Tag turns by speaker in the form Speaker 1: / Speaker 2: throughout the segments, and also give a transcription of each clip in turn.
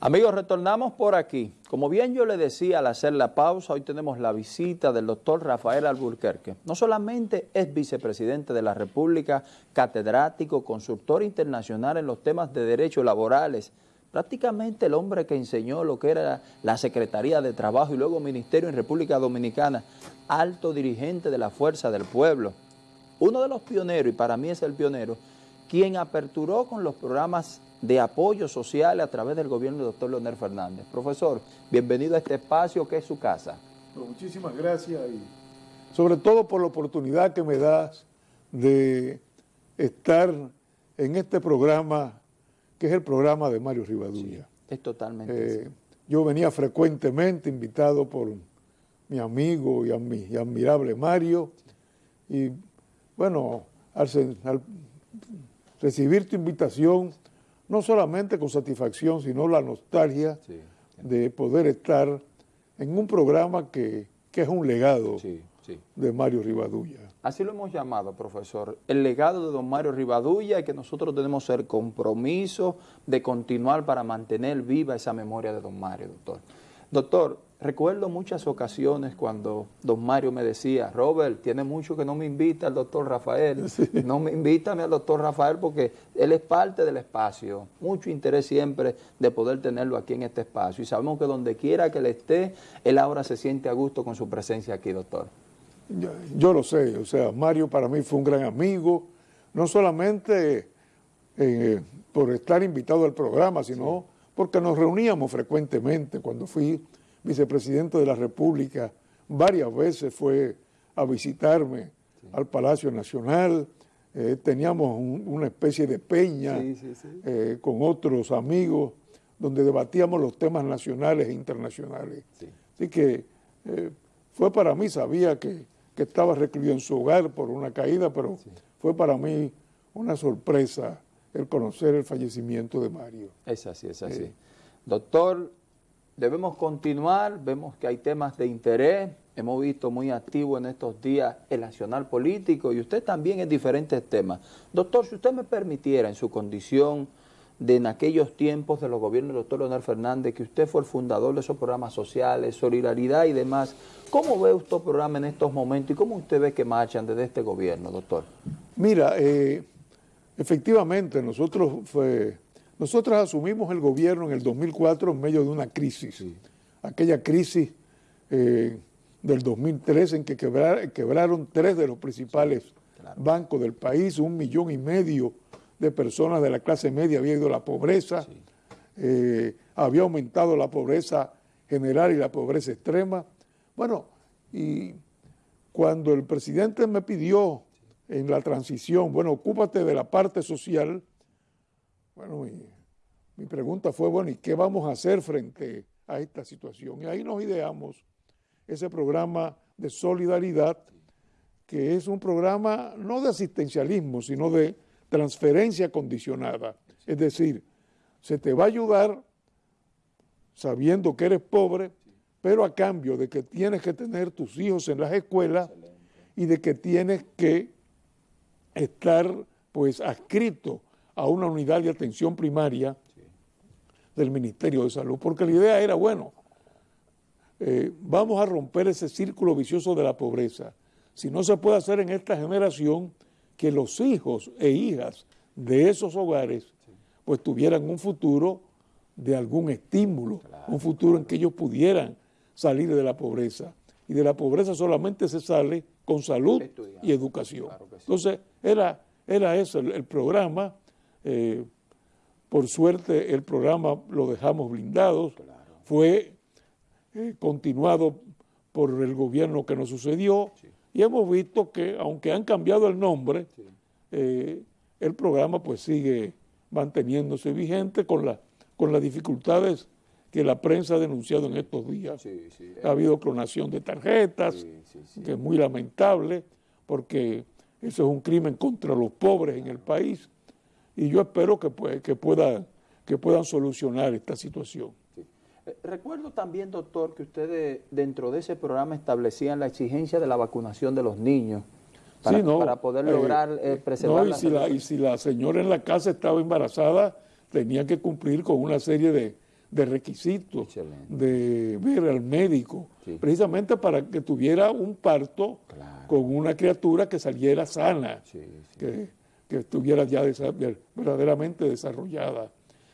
Speaker 1: Amigos, retornamos por aquí. Como bien yo le decía al hacer la pausa, hoy tenemos la visita del doctor Rafael Alburquerque. No solamente es vicepresidente de la República, catedrático, consultor internacional en los temas de derechos laborales, prácticamente el hombre que enseñó lo que era la Secretaría de Trabajo y luego Ministerio en República Dominicana, alto dirigente de la Fuerza del Pueblo, uno de los pioneros, y para mí es el pionero, quien aperturó con los programas de apoyo social a través del gobierno del doctor Leonel Fernández. Profesor, bienvenido a este espacio que es su casa.
Speaker 2: muchísimas gracias y sobre todo por la oportunidad que me das de estar en este programa que es el programa de Mario Rivadulla.
Speaker 1: es totalmente
Speaker 2: eh, Yo venía frecuentemente invitado por mi amigo y, mi admirable Mario y bueno, al recibir tu invitación no solamente con satisfacción, sino la nostalgia de poder estar en un programa que, es un legado de Mario Rivadulla.
Speaker 1: Así lo hemos llamado, profesor, el legado de don Mario Rivadulla y que nosotros tenemos el compromiso de continuar para mantener viva esa memoria de don Mario, doctor. Doctor, recuerdo muchas ocasiones cuando don Mario me decía, Robert, tiene mucho que no me invita al doctor Rafael, no me invítame al doctor Rafael porque él es parte del espacio, mucho interés siempre de poder tenerlo aquí en este espacio. Y sabemos que donde quiera que él esté, él ahora se siente a gusto con su presencia aquí, doctor.
Speaker 2: Yo, lo sé, o sea, Mario para mí fue un gran amigo, no solamente eh, por estar invitado al programa, sino porque nos reuníamos frecuentemente cuando fui vicepresidente de la República, varias veces fue a visitarme al Palacio Nacional, eh, teníamos una especie de peña eh, con otros amigos donde debatíamos los temas nacionales e internacionales. Así que eh, fue para mí, sabía que, estaba recluido en su hogar por una caída, pero fue para mí una sorpresa el conocer el fallecimiento de Mario.
Speaker 1: Es así, es así. Doctor, debemos continuar, vemos que hay temas de interés, hemos visto muy activo en estos días el nacional político y usted también en diferentes temas. Doctor, si usted me permitiera en su condición de en aquellos tiempos de los gobiernos del doctor Leonel Fernández, que usted fue el fundador de esos programas sociales, solidaridad y demás, ¿cómo ve usted el programa en estos momentos y cómo usted ve que marchan desde este gobierno, doctor?
Speaker 2: Mira, eh, efectivamente nosotros fue nosotros asumimos el gobierno en el 2004 en medio de una crisis, aquella crisis eh, del 2003 en que quebraron tres de los principales bancos del país, un millón y medio de personas de la clase media había ido a la pobreza, eh, había aumentado la pobreza general y la pobreza extrema. Bueno, y cuando el presidente me pidió en la transición, bueno, ocúpate de la parte social, bueno, mi, pregunta fue, bueno, ¿y qué vamos a hacer frente a esta situación? Y ahí nos ideamos ese programa de solidaridad, que es un programa no de asistencialismo, sino de transferencia condicionada. Es decir, se te va a ayudar sabiendo que eres pobre, pero a cambio de que tienes que tener tus hijos en las escuelas y de que tienes que estar pues adscrito a una unidad de atención primaria del Ministerio de Salud, porque la idea era, bueno, eh, vamos a romper ese círculo vicioso de la pobreza. Si no se puede hacer en esta generación, que los hijos e hijas de esos hogares pues tuvieran un futuro de algún estímulo, un futuro en que ellos pudieran salir de la pobreza. Y de la pobreza solamente se sale con salud y educación. Entonces, era, era eso el programa eh, por suerte el programa lo dejamos blindado, fue eh, continuado por el gobierno que nos sucedió. Y hemos visto que aunque han cambiado el nombre, eh, el programa pues sigue manteniéndose vigente con, la, con las dificultades que la prensa ha denunciado en estos días. Ha habido clonación de tarjetas, que es muy lamentable, porque eso es un crimen contra los pobres en el país y yo espero que, pues, que, pueda, que puedan solucionar esta situación.
Speaker 1: Eh, recuerdo también, doctor, que ustedes dentro de ese programa establecían la exigencia de la vacunación de los niños para, para poder eh, lograr eh, preservar
Speaker 2: no, y, si la, y si la señora en la casa estaba embarazada, tenía que cumplir con una serie de, de requisitos, de ver al médico, precisamente para que tuviera un parto con una criatura que saliera sana, que, estuviera ya verdaderamente desarrollada.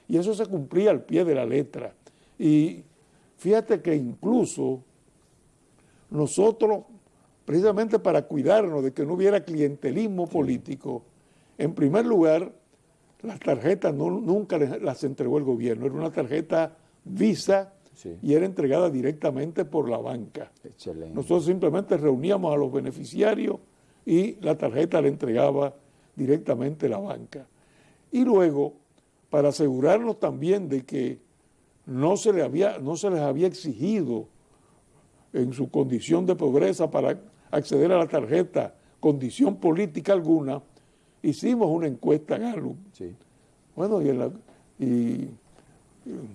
Speaker 2: Y eso se cumplía al pie de la letra. Y fíjate que incluso nosotros, precisamente para cuidarnos de que no hubiera clientelismo político, en primer lugar, las tarjetas nunca las entregó el gobierno, era una tarjeta Visa y era entregada directamente por la banca. Nosotros simplemente reuníamos a los beneficiarios y la tarjeta la entregaba directamente la banca. Y luego, para asegurarnos también de que no se, le había, no se les había exigido en su condición de pobreza para acceder a la tarjeta condición política alguna, hicimos una encuesta Gallup. Bueno, y,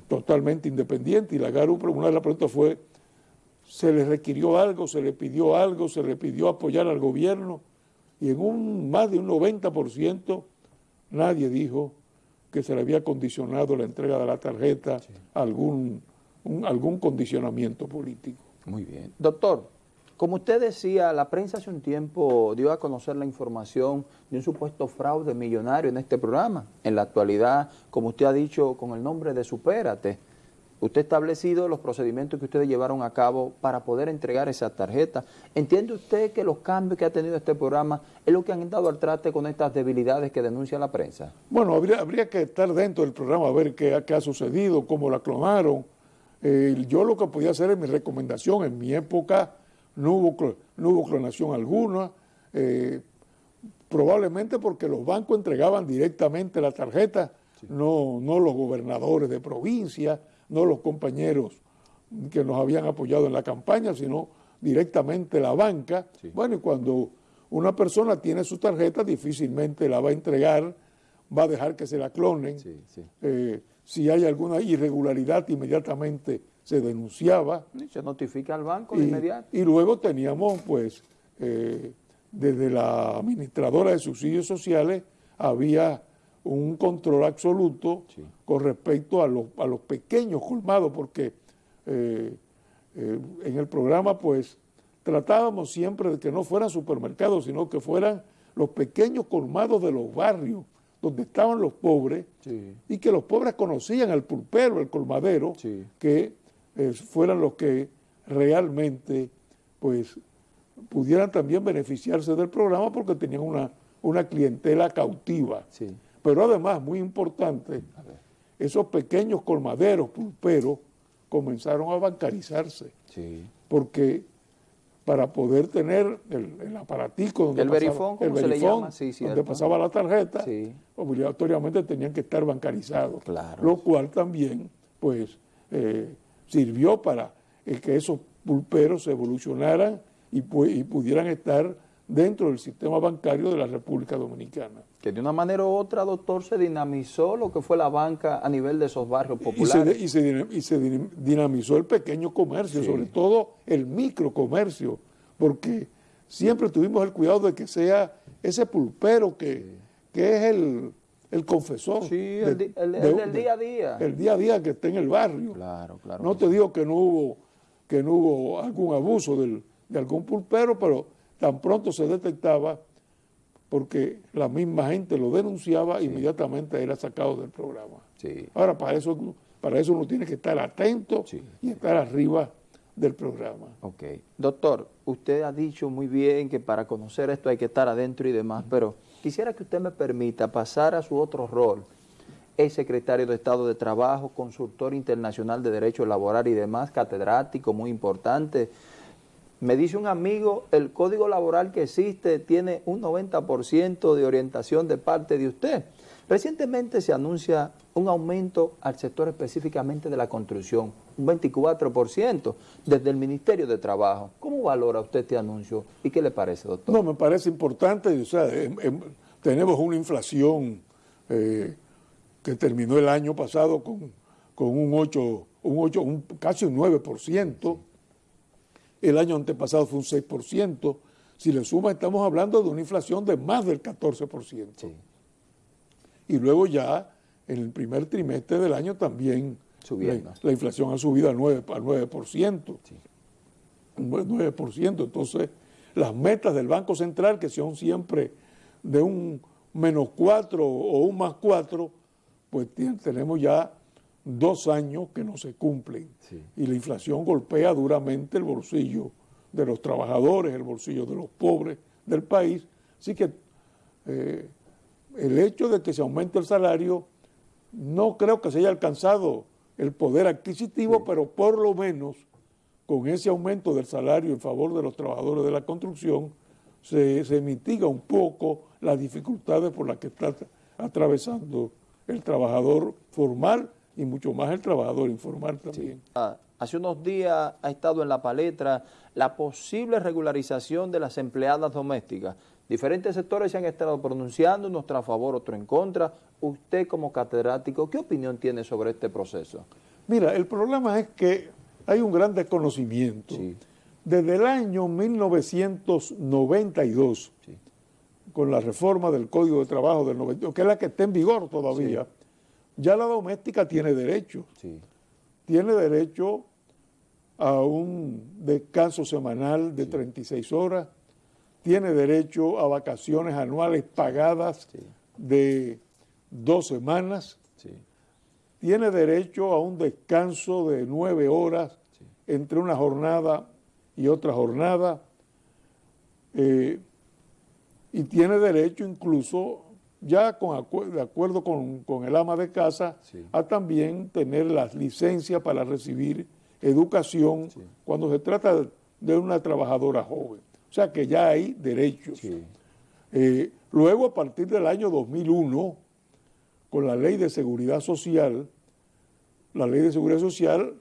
Speaker 2: totalmente independiente, y la Gallup, una de las preguntas fue, ¿se le requirió algo, se le pidió algo, se le pidió apoyar al gobierno? Y en un más de un 90% nadie dijo que se le había condicionado la entrega de la tarjeta a algún, algún condicionamiento político.
Speaker 1: Muy bien. Doctor, como usted decía, la prensa hace un tiempo dio a conocer la información de un supuesto fraude millonario en este programa. En la actualidad, como usted ha dicho, con el nombre de Supérate, usted ha establecido los procedimientos que ustedes llevaron a cabo para poder entregar esa tarjeta. ¿Entiende usted que los cambios que ha tenido este programa es lo que han dado al trate con estas debilidades que denuncia la prensa?
Speaker 2: Bueno, habría, que estar dentro del programa a ver qué, ha sucedido, cómo la clonaron. Eh, yo lo que podía hacer es mi recomendación en mi época no hubo, no hubo clonación alguna, eh, probablemente porque los bancos entregaban directamente la tarjeta, no, no los gobernadores de provincia, no los compañeros que nos habían apoyado en la campaña, sino directamente la banca. Bueno, y cuando una persona tiene su tarjeta, difícilmente la va a entregar, va a dejar que se la clonen. Eh, si hay alguna irregularidad, inmediatamente se denunciaba.
Speaker 1: Y se notifica al banco de inmediato.
Speaker 2: Y luego teníamos, pues, eh, desde la administradora de subsidios sociales, había un control absoluto con respecto a los, a los pequeños colmados, porque eh, eh, en el programa, pues, tratábamos siempre de que no fueran supermercados, sino que fueran los pequeños colmados de los barrios, donde estaban los pobres, y que los pobres conocían al pulpero, el colmadero, que eh, fueran los que realmente pues pudieran también beneficiarse del programa porque tenían una, una clientela cautiva. Pero además, muy importante, esos pequeños colmaderos, pulperos, comenzaron a bancarizarse. Porque para poder tener el, aparatico donde,
Speaker 1: el pasaba, el verifón,
Speaker 2: donde pasaba la tarjeta, obligatoriamente tenían que estar bancarizados. Lo cual también, pues, eh, sirvió para que esos pulperos se evolucionaran y, pudieran estar dentro del sistema bancario de la República Dominicana.
Speaker 1: Que de una manera u otra, doctor, se dinamizó lo que fue la banca a nivel de esos barrios populares.
Speaker 2: Y se, dinamizó el pequeño comercio, sobre todo el microcomercio, porque siempre tuvimos el cuidado de que sea ese pulpero que, que es el, el confesor.
Speaker 1: Sí, el, del día a día.
Speaker 2: El día a día que está en el barrio.
Speaker 1: Claro, claro.
Speaker 2: No te digo que no hubo, que no hubo algún abuso del, de algún pulpero, pero tan pronto se detectaba porque la misma gente lo denunciaba, inmediatamente era sacado del programa.
Speaker 1: Sí.
Speaker 2: Ahora, para eso, para eso uno tiene que estar atento y estar arriba del programa.
Speaker 1: Ok. Doctor, usted ha dicho muy bien que para conocer esto hay que estar adentro y demás, pero Quisiera que usted me permita pasar a su otro rol. Es secretario de Estado de Trabajo, consultor internacional de Derecho Laboral y demás, catedrático muy importante. Me dice un amigo, el código laboral que existe tiene un 90% de orientación de parte de usted. Recientemente se anuncia un aumento al sector específicamente de la construcción, un 24% desde el Ministerio de Trabajo. ¿Cómo valora usted este anuncio y qué le parece, doctor?
Speaker 2: No, me parece importante. O sea, em, em, tenemos una inflación eh, que terminó el año pasado con, un 8, un 8 un, casi un 9%. El año antepasado fue un 6%. Si le suma, estamos hablando de una inflación de más del 14% y luego ya en el primer trimestre del año también
Speaker 1: Subiendo.
Speaker 2: La, inflación ha subido al 9%. Al 9%. 9%. Entonces, las metas del Banco Central, que son siempre de un menos 4 o un más 4, pues tenemos ya dos años que no se cumplen. Y la inflación golpea duramente el bolsillo de los trabajadores, el bolsillo de los pobres del país. Así que eh, el hecho de que se aumente el salario, no creo que se haya alcanzado el poder adquisitivo, pero por lo menos con ese aumento del salario en favor de los trabajadores de la construcción, se, se mitiga un poco las dificultades por las que está atravesando el trabajador formal y mucho más el trabajador informal también.
Speaker 1: Ah, hace unos días ha estado en la palestra la posible regularización de las empleadas domésticas. Diferentes sectores se han estado pronunciando, unos a favor, otros en contra. Usted como catedrático, ¿qué opinión tiene sobre este proceso?
Speaker 2: Mira, el problema es que hay un gran desconocimiento. Desde el año 1992, con la reforma del Código de Trabajo del 92, que es la que está en vigor todavía, ya la doméstica tiene derecho. Tiene derecho a un descanso semanal de 36 horas, tiene derecho a vacaciones anuales pagadas de dos semanas, tiene derecho a un descanso de nueve horas entre una jornada y otra jornada, eh, y tiene derecho incluso, ya con de acuerdo con, el ama de casa, a también tener las licencias para recibir educación cuando se trata de una trabajadora joven. O sea que ya hay derechos. Eh, luego, a partir del año 2001, con la ley de seguridad social, la ley de seguridad social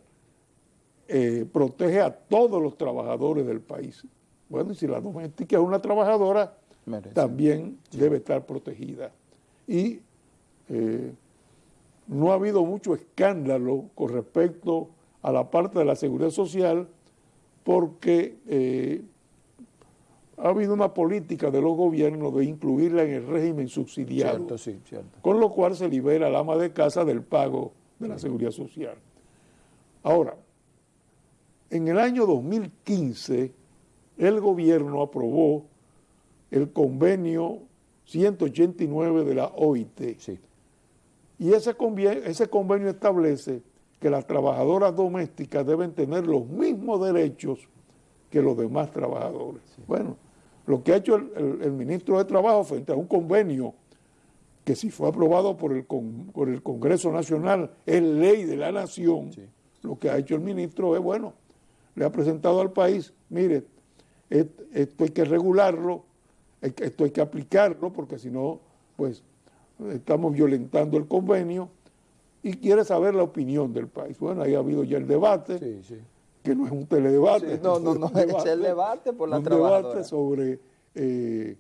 Speaker 2: eh, protege a todos los trabajadores del país. Bueno, y si la doméstica es una trabajadora, también debe estar protegida. Y eh, no ha habido mucho escándalo con respecto a la parte de la seguridad social porque eh, ha habido una política de los gobiernos de incluirla en el régimen subsidiario, con lo cual se libera al ama de casa del pago de la seguridad social. Ahora, en el año 2015, el gobierno aprobó el convenio 189 de la OIT. Y ese convenio, ese convenio establece que las trabajadoras domésticas deben tener los mismos derechos que los demás trabajadores. Bueno, lo que ha hecho el, ministro de Trabajo frente a un convenio que si fue aprobado por el, por el Congreso Nacional es ley de la nación, lo que ha hecho el ministro es, bueno, le ha presentado al país, mire, esto hay que regularlo, esto hay que aplicarlo, porque si no, pues estamos violentando el convenio y quiere saber la opinión del país. Bueno, ahí ha habido ya el debate, que no es un teledebate.
Speaker 1: no, no, no, es, el debate por la Un debate
Speaker 2: sobre eh,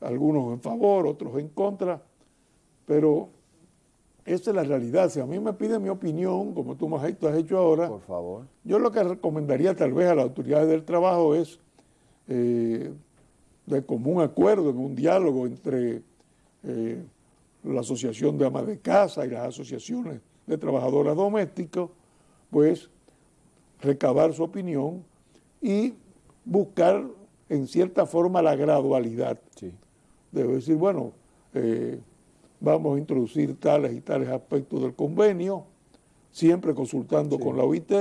Speaker 2: algunos en favor, otros en contra, pero esa es la realidad. Si a mí me piden mi opinión, como tú, has hecho ahora,
Speaker 1: Por favor.
Speaker 2: yo lo que recomendaría tal vez a las autoridades del trabajo es eh, de común acuerdo, en un diálogo entre eh, la Asociación de Amas de Casa y las asociaciones de trabajadoras domésticas, pues recabar su opinión y buscar en cierta forma la gradualidad. Sí. Debe decir, bueno, eh, vamos a introducir tales y tales aspectos del convenio, siempre consultando con la OIT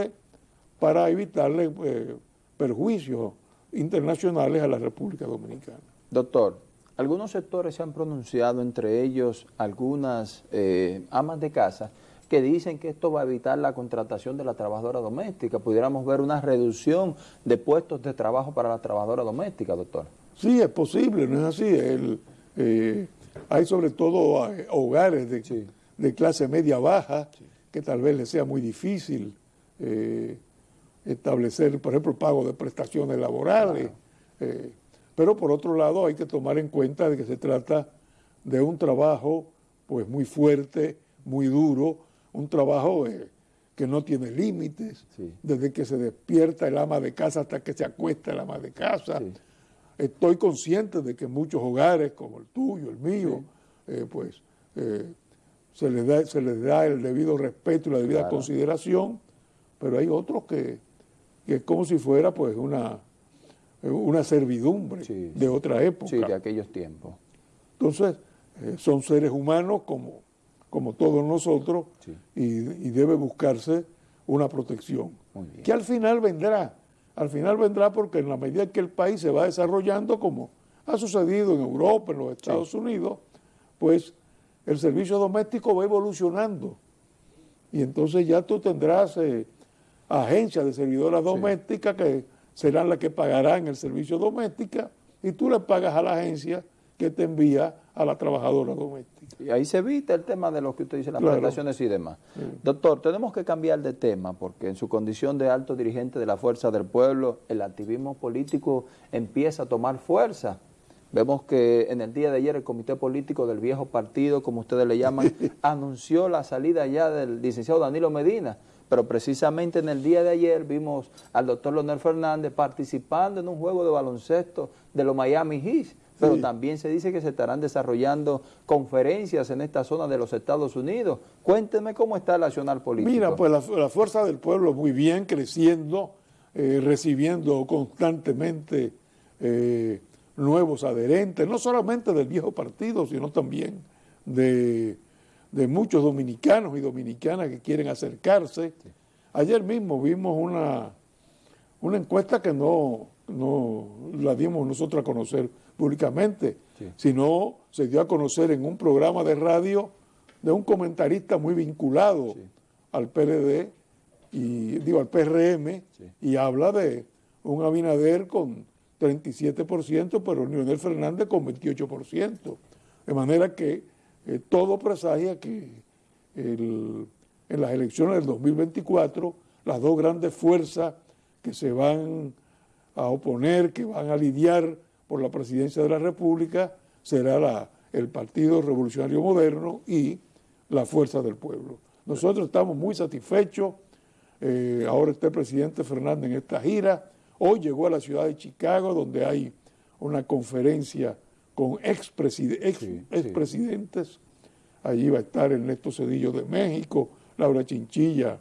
Speaker 2: para evitarle eh, perjuicios internacionales a la República Dominicana.
Speaker 1: Doctor, algunos sectores se han pronunciado, entre ellos algunas eh, amas de casa, que dicen que esto va a evitar la contratación de la trabajadora doméstica. Pudiéramos ver una reducción de puestos de trabajo para la trabajadora doméstica, doctor.
Speaker 2: Sí, es posible, no es así. El, eh, hay sobre todo eh, hogares de, clase media baja que tal vez les sea muy difícil eh, establecer, por ejemplo, el pago de prestaciones laborales. Eh, pero por otro lado hay que tomar en cuenta de que se trata de un trabajo pues muy fuerte, muy duro, un trabajo que no tiene límites, desde que se despierta el ama de casa hasta que se acuesta el ama de casa. Estoy consciente de que muchos hogares, como el tuyo, el mío, eh, pues eh, se les da, se les da el debido respeto y la debida
Speaker 1: Claro.
Speaker 2: consideración, pero hay otros que, que es como si fuera pues una, una servidumbre
Speaker 1: Sí,
Speaker 2: de otra época.
Speaker 1: Sí, de aquellos tiempos.
Speaker 2: Entonces, eh, son seres humanos como, como todos nosotros
Speaker 1: Sí.
Speaker 2: y, y debe buscarse una protección. Que al final vendrá, al final vendrá porque en la medida que el país se va desarrollando, como ha sucedido en Europa, en los Estados Unidos, pues el servicio doméstico va evolucionando. Y entonces ya tú tendrás eh, agencias de servidoras domésticas que serán las que pagarán el servicio doméstico y tú le pagas a la agencia que te envía a la trabajadora doméstica.
Speaker 1: Y ahí se evita el tema de lo que usted dice, las
Speaker 2: Claro.
Speaker 1: prestaciones y demás. Doctor, tenemos que cambiar de tema porque en su condición de alto dirigente de la Fuerza del Pueblo, el activismo político empieza a tomar fuerza. Vemos que en el día de ayer el comité político del viejo partido, como ustedes le llaman, anunció la salida ya del licenciado Danilo Medina. Pero precisamente en el día de ayer vimos al doctor Leonel Fernández participando en un juego de baloncesto de los Miami Heat. Pero
Speaker 2: Sí.
Speaker 1: también se dice que se estarán desarrollando conferencias en esta zona de los Estados Unidos. Cuénteme cómo está el accionar político.
Speaker 2: Mira, pues la, la fuerza del pueblo muy bien, creciendo, eh, recibiendo constantemente eh, nuevos adherentes, no solamente del viejo partido, sino también de, de muchos dominicanos y dominicanas que quieren acercarse. Ayer mismo vimos una, una encuesta que no, no la dimos nosotros a conocer públicamente,
Speaker 1: Sí.
Speaker 2: sino se dio a conocer en un programa de radio de un comentarista muy vinculado al PLD y digo al PRM y habla de un Abinader con 37%, pero Leonel Fernández con 28%. De manera que eh, todo presagia que en las elecciones del 2024 las dos grandes fuerzas que se van a oponer, que van a lidiar por la presidencia de la República, será el Partido Revolucionario Moderno y la Fuerza del Pueblo. Nosotros estamos muy satisfechos. eh, ahora está el presidente Fernández en esta gira. Hoy llegó a la ciudad de Chicago, donde hay una conferencia con expreside- ex-
Speaker 1: Sí, sí.
Speaker 2: expresidentes. Allí va a estar Ernesto Cedillo de México, Laura Chinchilla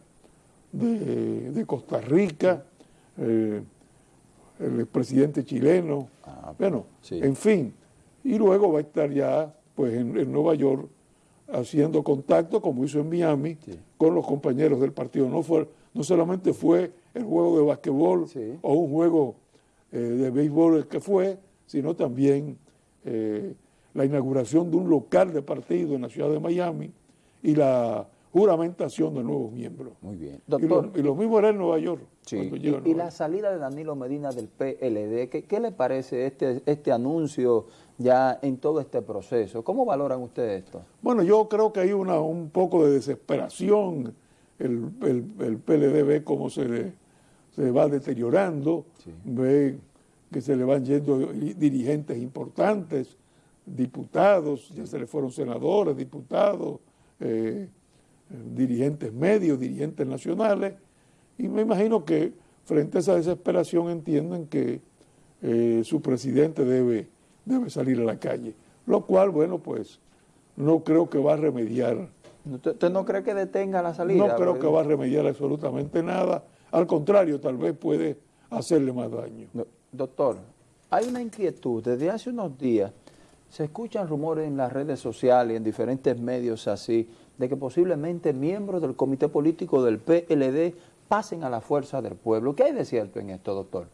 Speaker 2: de, de Costa Rica, eh, el presidente chileno,
Speaker 1: Ah,
Speaker 2: bueno,
Speaker 1: sí.
Speaker 2: en fin. Y luego va a estar ya pues en, en Nueva York haciendo contacto, como hizo en Miami, con los compañeros del partido. No, fue, no solamente fue el juego de basquetbol o un juego eh, de béisbol el que fue, sino también eh, la inauguración de un local de partido en la ciudad de Miami y la juramentación de nuevos miembros.
Speaker 1: Muy bien.
Speaker 2: Y lo, y lo mismo era en Nueva York.
Speaker 1: sí, y, y la salida de Danilo Medina del PLD, ¿qué, qué le parece este, este anuncio ya en todo este proceso? ¿Cómo valoran ustedes esto?
Speaker 2: Bueno, yo creo que hay una, un poco de desesperación. El, el, el PLD ve cómo se, le- se va deteriorando,
Speaker 1: Sí.
Speaker 2: ve que se le van yendo dirigentes importantes, diputados, ya se le fueron senadores, diputados, eh, dirigentes medios, dirigentes nacionales, y me imagino que frente a esa desesperación entienden que eh, su presidente debe, debe salir a la calle, lo cual, bueno, pues no creo que va a remediar,
Speaker 1: ¿Usted, usted no cree que detenga la salida?
Speaker 2: no creo que va a remediar absolutamente nada, al contrario, tal vez puede hacerle más daño.
Speaker 1: No, Doctor, hay una inquietud. Desde hace unos días se escuchan rumores en las redes sociales y en diferentes medios así de que posiblemente miembros del comité político del PLD pasen a la fuerza del pueblo. ¿Qué hay de cierto en esto, doctor?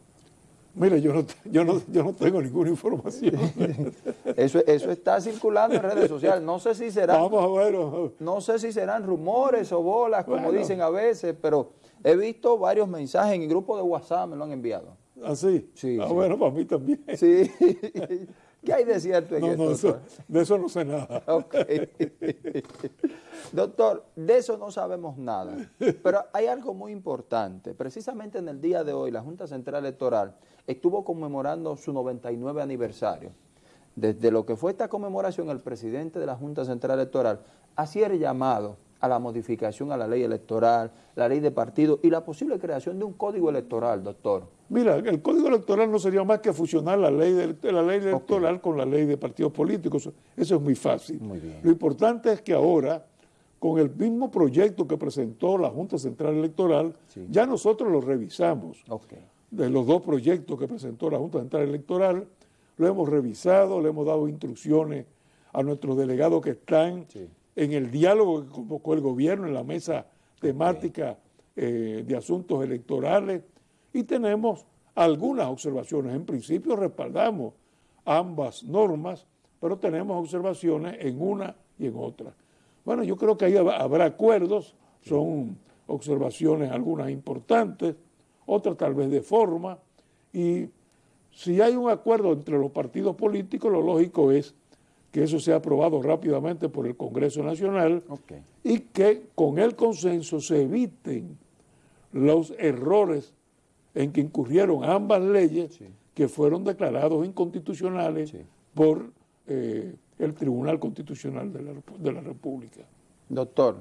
Speaker 2: Mire, yo no, yo no, yo no tengo ninguna información.
Speaker 1: Eso, eso está circulando en redes sociales. No sé si serán,
Speaker 2: Vamos a ver.
Speaker 1: no sé si serán rumores o bolas, como
Speaker 2: Bueno.
Speaker 1: dicen a veces, pero he visto varios mensajes en el grupo de WhatsApp, me lo han enviado.
Speaker 2: Así.
Speaker 1: Sí,
Speaker 2: ah,
Speaker 1: sí.
Speaker 2: bueno, para mí también.
Speaker 1: Sí. ¿Qué hay de cierto en
Speaker 2: No,
Speaker 1: esto?
Speaker 2: no, eso- de eso no sé nada.
Speaker 1: Ok. Doctor, de eso no sabemos nada. Pero hay algo muy importante. Precisamente en el día de hoy, la Junta Central Electoral estuvo conmemorando su 99 aniversario. Desde lo que fue esta conmemoración, el presidente de la Junta Central Electoral hacía el llamado a la modificación a la ley electoral, la ley de partido y la posible creación de un código electoral, doctor.
Speaker 2: Mira, el código electoral no sería más que fusionar la ley, de, la ley electoral con la ley de partidos políticos. Eso es muy fácil.
Speaker 1: Muy bien.
Speaker 2: Lo importante es que ahora con el mismo proyecto que presentó la Junta Central Electoral, ya nosotros lo revisamos. De los dos proyectos que presentó la Junta Central Electoral, lo hemos revisado, le hemos dado instrucciones a nuestros delegados que están en el diálogo que convocó el gobierno en la mesa temática eh, de asuntos electorales y tenemos algunas observaciones. En principio respaldamos ambas normas, pero tenemos observaciones en una y en otra. Bueno, yo creo que ahí habrá acuerdos, son observaciones algunas importantes, otras tal vez de forma, y si hay un acuerdo entre los partidos políticos, lo lógico es que eso sea aprobado rápidamente por el Congreso Nacional y que con el consenso se eviten los errores en que incurrieron ambas leyes que fueron declarados inconstitucionales por eh, el Tribunal Constitucional de la, de la República.
Speaker 1: Doctor,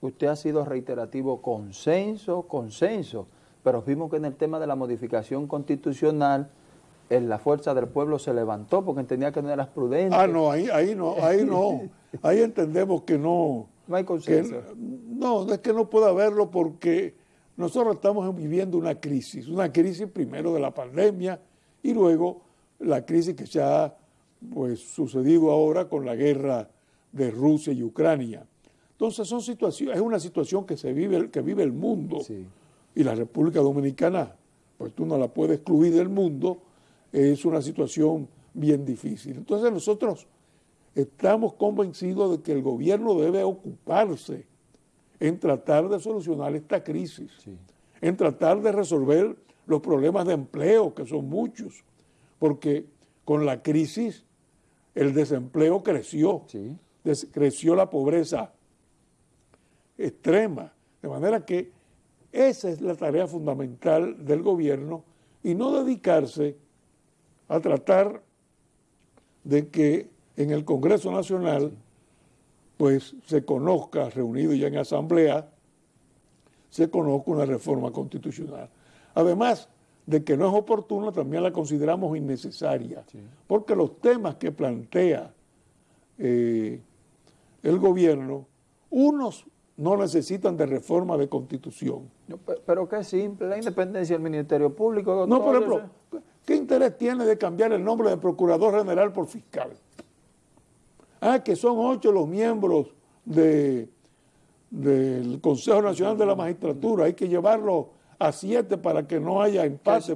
Speaker 1: usted ha sido reiterativo consenso, consenso, pero vimos que en el tema de la modificación constitucional en la fuerza del pueblo se levantó porque entendía que no era prudente.
Speaker 2: Ah, no, ahí, ahí no, ahí no. ahí entendemos que no.
Speaker 1: No hay consenso.
Speaker 2: no, es que no puede haberlo porque nosotros estamos viviendo una crisis, una crisis primero de la pandemia y luego la crisis que se ha pues, sucedido ahora con la guerra de Rusia y Ucrania. Entonces son situaciones, es una situación que se vive, que vive el mundo y la República Dominicana, pues tú no la puedes excluir del mundo es una situación bien difícil. Entonces nosotros estamos convencidos de que el gobierno debe ocuparse en tratar de solucionar esta crisis, en tratar de resolver los problemas de empleo, que son muchos, porque con la crisis el desempleo creció, creció la pobreza extrema, de manera que esa es la tarea fundamental del gobierno y no dedicarse a tratar de que en el Congreso Nacional pues se conozca, reunido ya en asamblea, se conozca una reforma constitucional. Además de que no es oportuna, también la consideramos innecesaria, porque los temas que plantea eh, el gobierno, unos no necesitan de reforma de constitución.
Speaker 1: pero qué simple, la independencia del Ministerio Público.
Speaker 2: No, por ejemplo, ¿Qué interés tiene de cambiar el nombre de Procurador General por fiscal? Ah, que son ocho los miembros del Consejo Nacional de la Magistratura. Hay que llevarlo a siete para que no haya empate,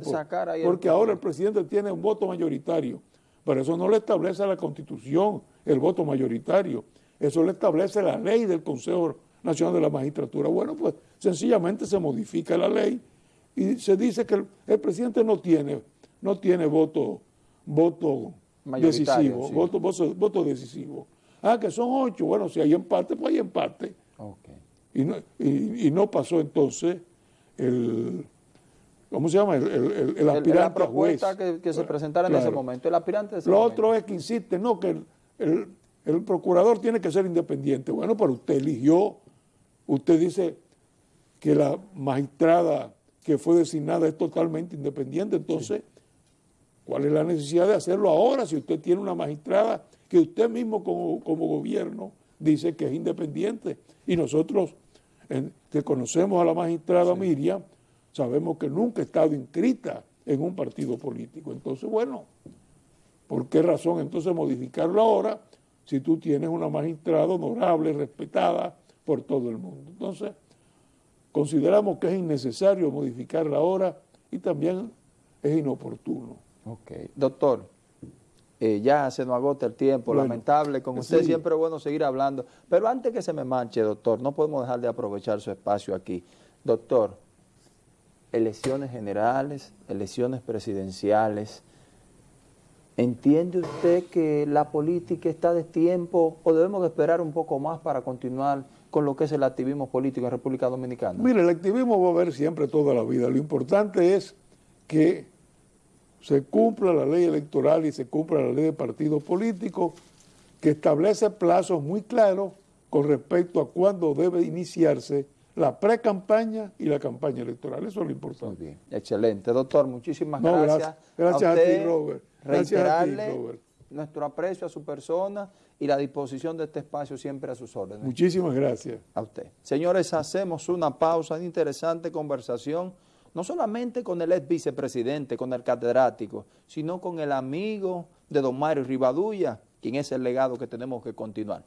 Speaker 2: porque ahora el presidente tiene un voto mayoritario. Pero eso no le establece la Constitución el voto mayoritario. Eso le establece la ley del Consejo Nacional de la Magistratura. Bueno, pues sencillamente se modifica la ley y se dice que el presidente no tiene no tiene voto, voto decisivo, voto, voto, decisivo. Ah, que son ocho, bueno, si hay empate, pues hay empate. Y, no, y, no pasó entonces el, ¿cómo se llama? El, el, el aspirante
Speaker 1: la propuesta Que, se presentara en ese momento, el aspirante de ese
Speaker 2: Lo otro es que insiste, no, que el, el procurador tiene que ser independiente. Bueno, pero usted eligió, usted dice que la magistrada que fue designada es totalmente independiente, entonces... ¿Cuál es la necesidad de hacerlo ahora si usted tiene una magistrada que usted mismo como, gobierno dice que es independiente? Y nosotros que conocemos a la magistrada Miriam, sabemos que nunca ha estado inscrita en un partido político. Entonces, bueno, ¿por qué razón entonces modificarlo ahora si tú tienes una magistrada honorable, respetada por todo el mundo? Entonces, consideramos que es innecesario modificarla ahora y también es inoportuno.
Speaker 1: Ok. Doctor, eh, ya se nos agota el tiempo, lamentable, con usted siempre es bueno seguir hablando, pero antes que se me manche, doctor, no podemos dejar de aprovechar su espacio aquí. Doctor, elecciones generales, elecciones presidenciales, ¿entiende usted que la política está de tiempo o debemos esperar un poco más para continuar con lo que es el activismo político en República Dominicana?
Speaker 2: Mire, el activismo va a haber siempre toda la vida. Lo importante es que se cumpla la ley electoral y se cumpla la ley de partidos políticos que establece plazos muy claros con respecto a cuándo debe iniciarse la pre-campaña y la campaña electoral. Eso es lo importante.
Speaker 1: bien, excelente. Doctor, muchísimas gracias.
Speaker 2: Gracias, a, ti, Robert.
Speaker 1: Gracias a ti, Robert. nuestro aprecio a su persona y la disposición de este espacio siempre a sus órdenes.
Speaker 2: Muchísimas gracias.
Speaker 1: A usted. Señores, hacemos una pausa, una interesante conversación, no solamente con el ex vicepresidente, con el catedrático, sino con el amigo de don Mario Rivadulla, quien es el legado que tenemos que continuar.